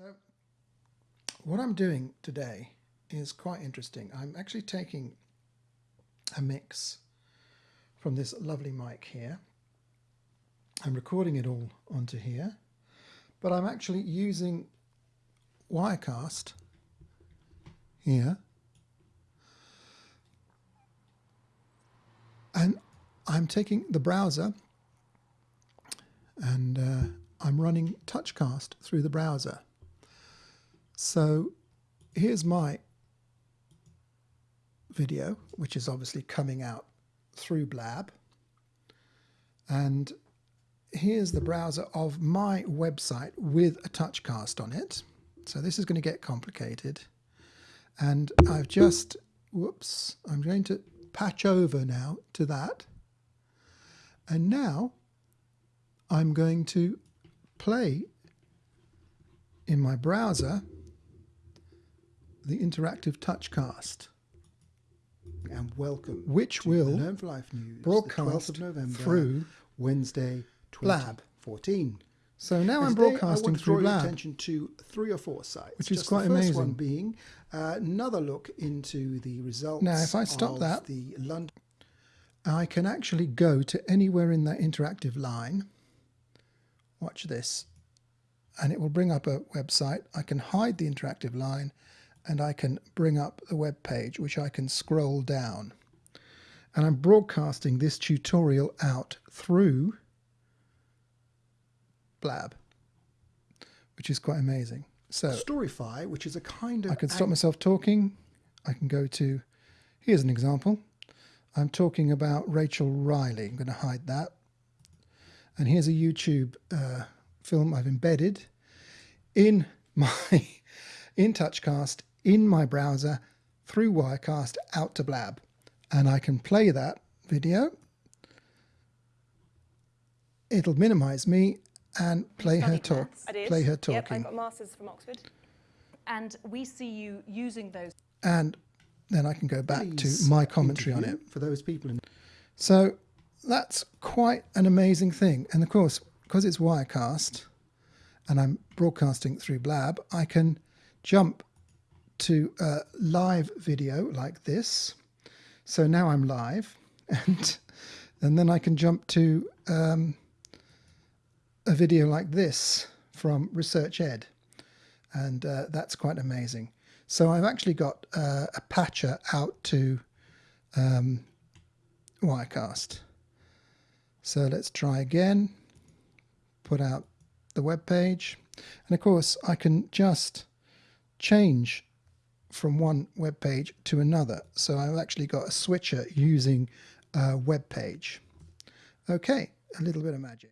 So what I'm doing today is quite interesting. I'm actually taking a mix from this lovely mic here. I'm recording it all onto here, but I'm actually using Wirecast here. And I'm taking the browser and uh, I'm running Touchcast through the browser. So here's my video, which is obviously coming out through Blab. And here's the browser of my website with a touchcast on it. So this is going to get complicated. And I've just, whoops, I'm going to patch over now to that. And now I'm going to play in my browser the interactive touchcast and welcome which will Learn for Life News broadcast the 12th of November through Wednesday Blab. 2014. so now And I'm broadcasting want to through Blab attention to three or four sites, Which is Just quite the first amazing. one being uh, another look into the results. Now, if I stop that- the London I can actually go to anywhere in that interactive line watch this and it will bring up a website I can hide the interactive line and I can bring up the web page which I can scroll down and I'm broadcasting this tutorial out through Blab which is quite amazing so Storify, which is a kind of I can stop myself talking. I can go to, here's an example. I'm talking about Rachel Riley. I'm going to hide that. And here's a YouTube uh, film I've embedded in my, in Touchcast, in my browser, through Wirecast, out to Blab. And I can play that video. It'll minimize me and play her talk, maths. I did. play her talking. Yep, I talking. got master's from Oxford. And we see you using those. and then I can go back to my commentary on it. for those people in So that's quite an amazing thing. And of course, because it's Wirecast and I'm broadcasting through Blab, I can jump to a live video like this. So now I'm live and, and then I can jump to um, a video like this from Research Ed. And uh, that's quite amazing. So I've actually got uh, a patcher out to um, Wirecast. So let's try again. Put out the web page. And of course, I can just change from one web page to another. So I've actually got a switcher using a web page. Okay, a little bit of magic.